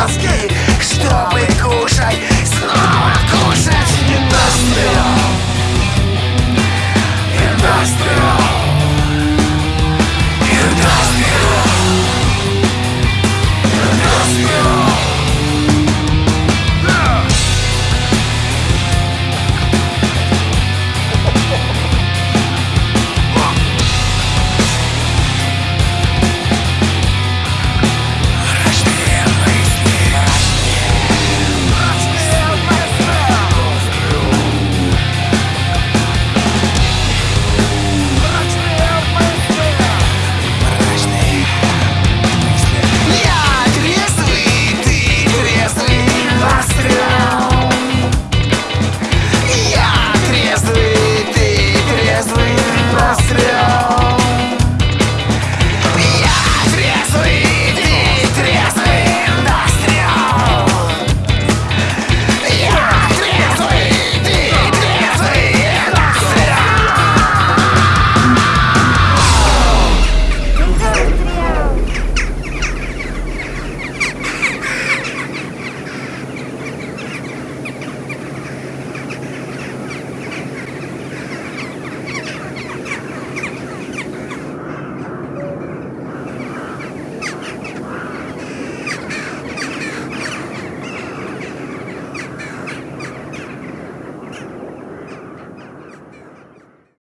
Let's go!